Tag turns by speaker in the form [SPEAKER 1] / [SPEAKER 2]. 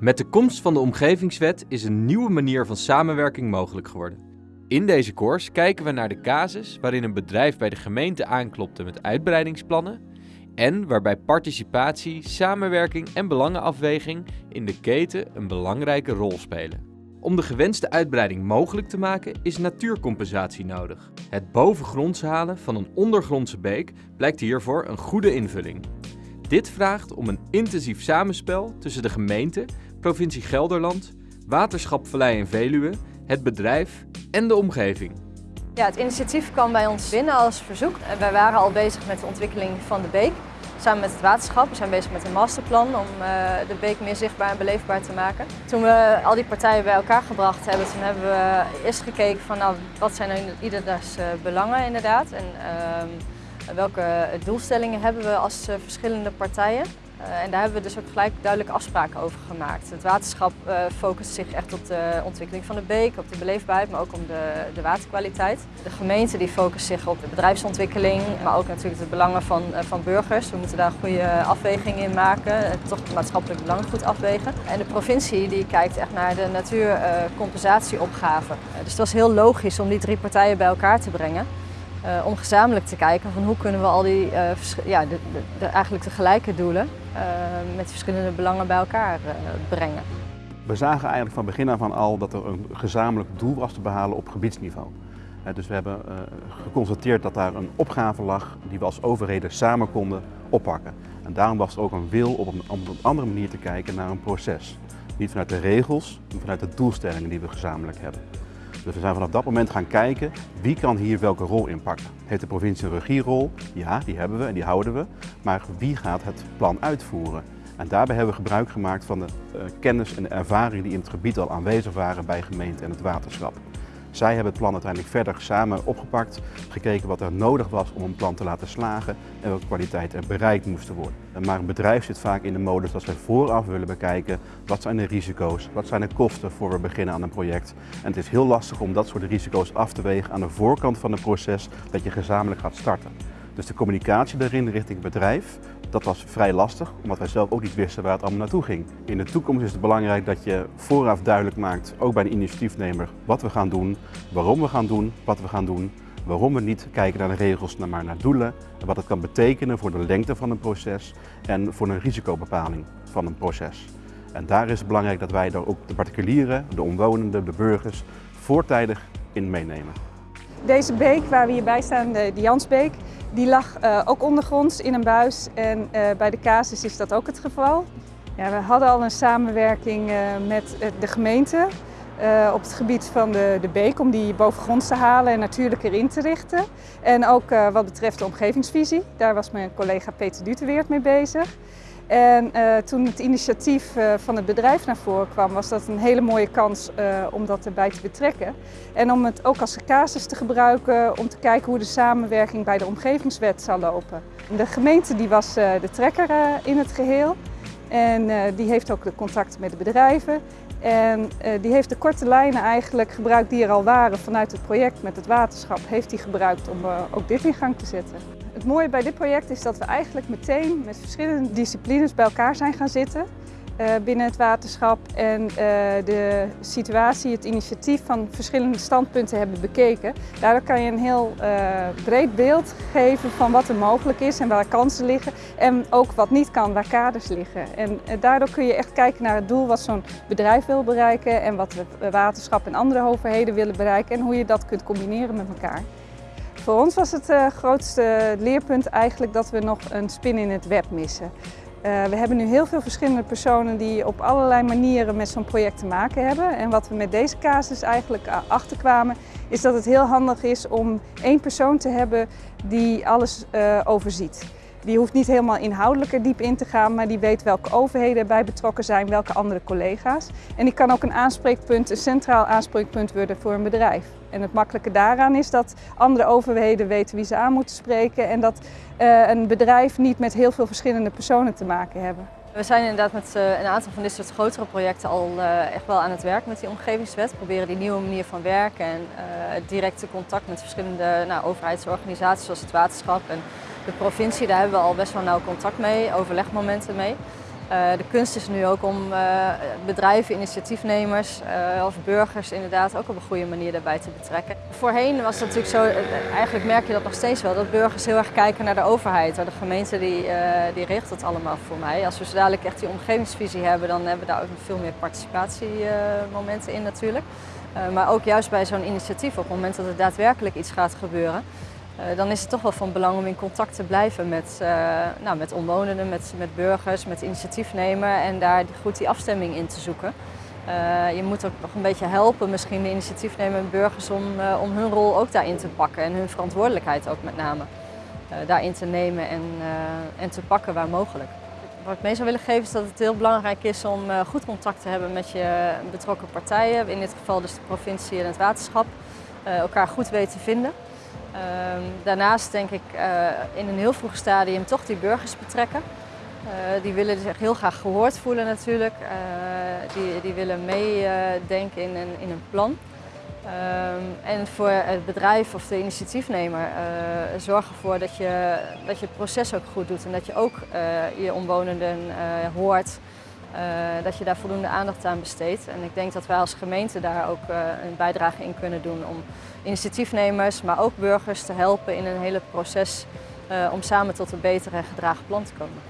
[SPEAKER 1] Met de komst van de Omgevingswet is een nieuwe manier van samenwerking mogelijk geworden. In deze course kijken we naar de casus waarin een bedrijf bij de gemeente aanklopte met uitbreidingsplannen en waarbij participatie, samenwerking en belangenafweging in de keten een belangrijke rol spelen. Om de gewenste uitbreiding mogelijk te maken is natuurcompensatie nodig. Het bovengronds halen van een ondergrondse beek blijkt hiervoor een goede invulling. Dit vraagt om een intensief samenspel tussen de gemeente, provincie Gelderland, Waterschap Vallei en Veluwe, het bedrijf en de omgeving.
[SPEAKER 2] Ja, het initiatief kwam bij ons binnen als verzoek. Wij waren al bezig met de ontwikkeling van de beek. Samen met het waterschap. We zijn bezig met een masterplan om uh, de beek meer zichtbaar en beleefbaar te maken. Toen we al die partijen bij elkaar gebracht hebben, toen hebben we eerst gekeken van nou, wat zijn nou ieders uh, belangen inderdaad. En uh, welke doelstellingen hebben we als uh, verschillende partijen. Uh, en daar hebben we dus ook gelijk duidelijke afspraken over gemaakt. Het waterschap uh, focust zich echt op de ontwikkeling van de beek, op de beleefbaarheid, maar ook om de, de waterkwaliteit. De gemeente die focust zich op de bedrijfsontwikkeling, maar ook natuurlijk de belangen van, uh, van burgers. We moeten daar een goede afweging in maken, toch het maatschappelijk belang goed afwegen. En de provincie die kijkt echt naar de natuurcompensatieopgave. dus het was heel logisch om die drie partijen bij elkaar te brengen. Uh, om gezamenlijk te kijken van hoe kunnen we al die, uh, ja, de, de, eigenlijk de gelijke doelen uh, met verschillende belangen bij elkaar brengen.
[SPEAKER 3] We zagen eigenlijk van begin af aan al dat er een gezamenlijk doel was te behalen op gebiedsniveau. dus we hebben geconstateerd dat daar een opgave lag die we als overheden samen konden oppakken. En daarom was er ook een wil om op een andere manier te kijken naar een proces. Niet vanuit de regels, maar vanuit de doelstellingen die we gezamenlijk hebben. Dus we zijn vanaf dat moment gaan kijken wie kan hier welke rol inpakken. Heeft de provincie een regierol? Ja, die hebben we en die houden we. Maar wie gaat het plan uitvoeren? En daarbij hebben we gebruik gemaakt van de uh, kennis en de ervaring die in het gebied al aanwezig waren bij gemeente en het waterschap. Zij hebben het plan uiteindelijk verder samen opgepakt, gekeken wat er nodig was om een plan te laten slagen en welke kwaliteit er bereikt moesten worden. Maar een bedrijf zit vaak in de modus dat wij vooraf willen bekijken wat zijn de risico's, wat zijn de kosten voor we beginnen aan een project. En het is heel lastig om dat soort risico's af te wegen aan de voorkant van het proces dat je gezamenlijk gaat starten. Dus de communicatie daarin richting het bedrijf, dat was vrij lastig, omdat wij zelf ook niet wisten waar het allemaal naartoe ging. In de toekomst is het belangrijk dat je vooraf duidelijk maakt, ook bij de initiatiefnemer, wat we gaan doen, waarom we gaan doen, wat we gaan doen, waarom we niet kijken naar de regels, maar naar doelen en wat het kan betekenen voor de lengte van een proces en voor een risicobepaling van een proces. En daar is het belangrijk dat wij daar ook de particulieren, de omwonenden, de burgers voortijdig in meenemen.
[SPEAKER 4] Deze beek waar we hierbij staan, de Jansbeek, die lag uh, ook ondergronds in een buis en uh, bij de casus is dat ook het geval. Ja, we hadden al een samenwerking uh, met de gemeente op het gebied van de, de beek om die bovengronds te halen en natuurlijk erin te richten. En ook wat betreft de omgevingsvisie, daar was mijn collega Peter Duteweert mee bezig. En uh, toen het initiatief uh, van het bedrijf naar voren kwam, was dat een hele mooie kans uh, om dat erbij te betrekken. En om het ook als casus te gebruiken om te kijken hoe de samenwerking bij de omgevingswet zou lopen. De gemeente die was de trekker in het geheel en die heeft ook de contacten met de bedrijven. En die heeft de korte lijnen eigenlijk gebruikt die er al waren vanuit het project met het waterschap, heeft die gebruikt om ook dit in gang te zetten. Het mooie bij dit project is dat we eigenlijk meteen met verschillende disciplines bij elkaar zijn gaan zitten uh, binnen het waterschap en uh, de situatie, het initiatief van verschillende standpunten hebben bekeken. Daardoor kan je een heel uh, breed beeld geven van wat er mogelijk is en waar kansen liggen en ook wat niet kan, waar kaders liggen. En daardoor kun je echt kijken naar het doel wat zo'n bedrijf wil bereiken en wat het waterschap en andere overheden willen bereiken en hoe je dat kunt combineren met elkaar. Voor ons was het uh, grootste leerpunt eigenlijk dat we nog een spin in het web missen. Uh, we hebben nu heel veel verschillende personen die op allerlei manieren met zo'n project te maken hebben. En wat we met deze casus eigenlijk achterkwamen, is dat het heel handig is om één persoon te hebben die alles overziet. Die hoeft niet helemaal inhoudelijk er diep in te gaan, maar die weet welke overheden erbij betrokken zijn, welke andere collega's. En die kan ook een aanspreekpunt, een centraal aanspreekpunt worden voor een bedrijf. En het makkelijke daaraan is dat andere overheden weten wie ze aan moeten spreken en dat uh, een bedrijf niet met heel veel verschillende personen te maken hebben.
[SPEAKER 2] We zijn inderdaad met uh, een aantal van dit soort grotere projecten al uh, echt wel aan het werk met die omgevingswet. We proberen die nieuwe manier van werken en het directe contact met verschillende nou, overheidsorganisaties zoals het waterschap en de provincie. Daar hebben we al best wel nauw contact mee, overlegmomenten mee. de kunst is nu ook om bedrijven, initiatiefnemers of burgers inderdaad ook op een goede manier daarbij te betrekken. Voorheen was het natuurlijk zo, eigenlijk merk je dat nog steeds wel, dat burgers heel erg kijken naar de overheid. De gemeente die, die regelt het allemaal voor mij. Als we zo dadelijk echt die omgevingsvisie hebben, dan hebben we daar ook veel meer participatiemomenten in natuurlijk. maar ook juist bij zo'n initiatief, op het moment dat er daadwerkelijk iets gaat gebeuren, dan is het toch wel van belang om in contact te blijven met, uh, nou, met omwonenden, met, met burgers, met initiatiefnemer en daar goed die afstemming in te zoeken. Uh, je moet ook nog een beetje helpen, misschien de initiatiefnemer en burgers, om, om hun rol ook daarin te pakken en hun verantwoordelijkheid ook met name daarin te nemen en, en te pakken waar mogelijk. Wat ik mee zou willen geven is dat het heel belangrijk is om goed contact te hebben met je betrokken partijen, in dit geval dus de provincie en het waterschap, elkaar goed weten te vinden. Ehm, daarnaast denk ik uh, in een heel vroeg stadium toch die burgers betrekken. Uh, die willen zich heel graag gehoord voelen natuurlijk. Uh, die, die willen meedenken in, een, in een plan. Um, en voor het bedrijf of de initiatiefnemer zorg ervoor dat je, dat je het proces ook goed doet en dat je ook je omwonenden hoort. Dat je daar voldoende aandacht aan besteedt. En ik denk dat wij als gemeente daar ook een bijdrage in kunnen doen om initiatiefnemers, maar ook burgers te helpen in een hele proces uh, om samen tot een beter en gedragen plan te komen.